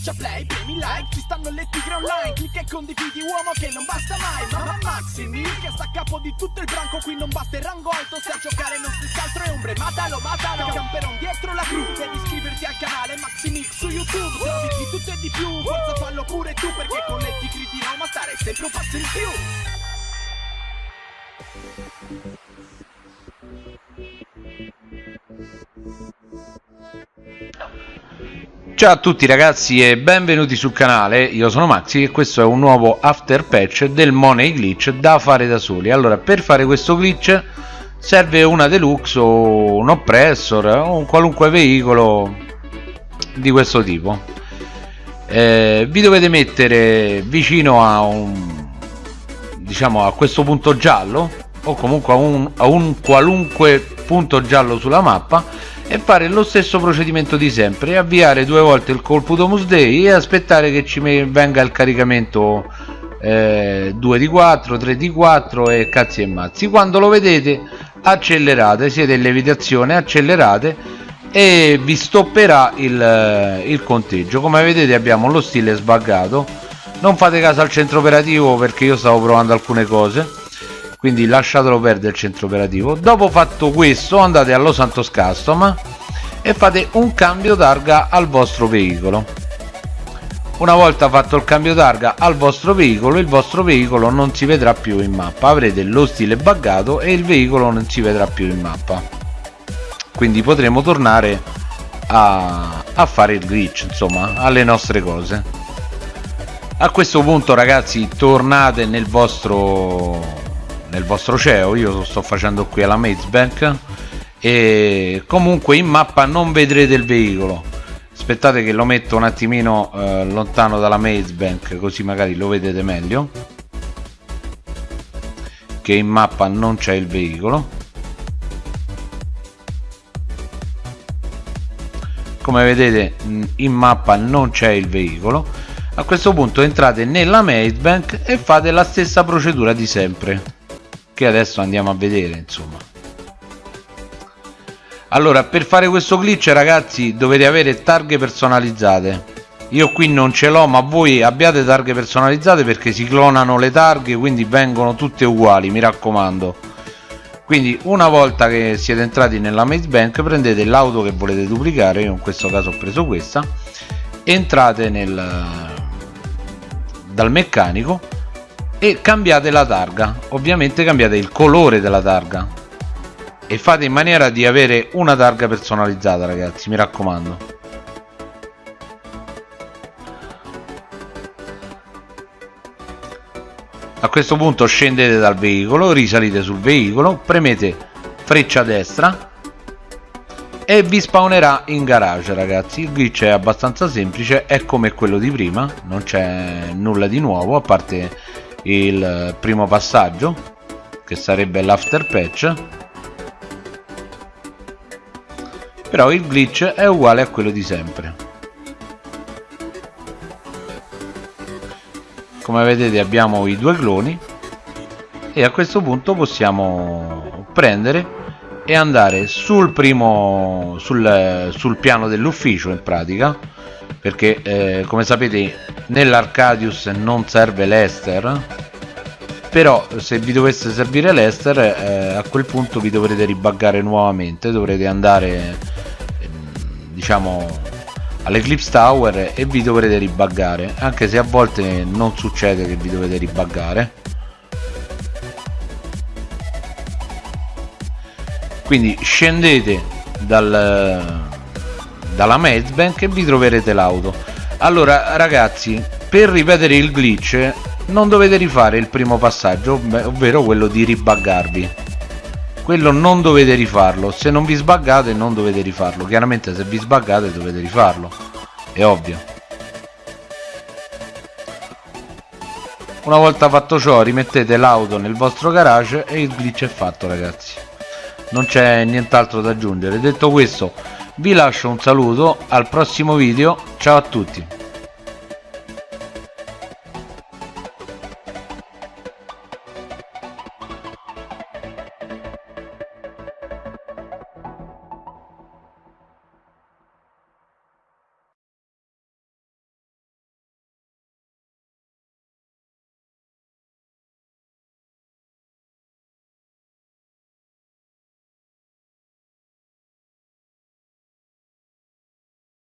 Schiaccia play, premi like, ci stanno le tigre online Clicca e condividi uomo che non basta mai Mamma Maximi che sta a capo di tutto il branco Qui non basta il rango alto, se a giocare non si altro è ombre Matalo, matalo, camperon dietro la cru Devi iscriverti al canale Maximix su YouTube Trovi di tutto e di più, forza fallo pure tu Perché con le tigri di Roma stare sempre un passo in più Ciao a tutti ragazzi e benvenuti sul canale, io sono Maxi e questo è un nuovo after patch del Money Glitch da fare da soli. Allora per fare questo glitch serve una deluxe o un oppressor o un qualunque veicolo di questo tipo. Eh, Vi dovete mettere vicino a un diciamo a questo punto giallo o comunque a un, a un qualunque punto giallo sulla mappa e fare lo stesso procedimento di sempre avviare due volte il colpo Domus Day e aspettare che ci venga il caricamento eh, 2 di 4 3 di 4 e cazzi e mazzi. Quando lo vedete accelerate siete in levitazione accelerate e vi stopperà il, eh, il conteggio. Come vedete abbiamo lo stile sbaggato. Non fate caso al centro operativo perché io stavo provando alcune cose quindi lasciatelo perdere il centro operativo. Dopo fatto questo andate allo Santos Custom e fate un cambio targa al vostro veicolo. Una volta fatto il cambio targa al vostro veicolo il vostro veicolo non si vedrà più in mappa. Avrete lo stile buggato e il veicolo non si vedrà più in mappa. Quindi potremo tornare a, a fare il glitch insomma alle nostre cose. A questo punto ragazzi tornate nel vostro nel vostro CEO io sto facendo qui alla Maze Bank e comunque in mappa non vedrete il veicolo. Aspettate che lo metto un attimino eh, lontano dalla Maze Bank così magari lo vedete meglio che in mappa non c'è il veicolo. Come vedete in mappa non c'è il veicolo. A questo punto entrate nella Maze Bank e fate la stessa procedura di sempre che adesso andiamo a vedere insomma. Allora per fare questo glitch ragazzi dovete avere targhe personalizzate. Io qui non ce l'ho ma voi abbiate targhe personalizzate perché si clonano le targhe quindi vengono tutte uguali mi raccomando. Quindi una volta che siete entrati nella maze bank prendete l'auto che volete duplicare io in questo caso ho preso questa entrate nel dal meccanico e cambiate la targa. Ovviamente cambiate il colore della targa. E fate in maniera di avere una targa personalizzata ragazzi mi raccomando. A questo punto scendete dal veicolo risalite sul veicolo premete freccia destra e vi spawnerà in garage ragazzi. Il glitch è abbastanza semplice è come quello di prima non c'è nulla di nuovo a parte il primo passaggio che sarebbe l'after patch. Però il glitch è uguale a quello di sempre. Come vedete abbiamo i due cloni e a questo punto possiamo prendere e andare sul primo sul, sul piano dell'ufficio in pratica perché eh, come sapete nell'Arcadius non serve l'Ester però se vi dovesse servire l'Ester eh, a quel punto vi dovrete ribaggare nuovamente dovrete andare ehm, diciamo all'Eclipse Tower e vi dovrete ribaggare anche se a volte non succede che vi dovete ribaggare quindi scendete dal dalla Mazebank e vi troverete l'auto. Allora ragazzi per ripetere il glitch non dovete rifare il primo passaggio ovvero quello di ribaggarvi quello non dovete rifarlo. Se non vi sbaggate non dovete rifarlo. Chiaramente se vi sbaggate dovete rifarlo. È ovvio. Una volta fatto ciò rimettete l'auto nel vostro garage e il glitch è fatto ragazzi non c'è nient'altro da aggiungere. Detto questo vi lascio un saluto al prossimo video ciao a tutti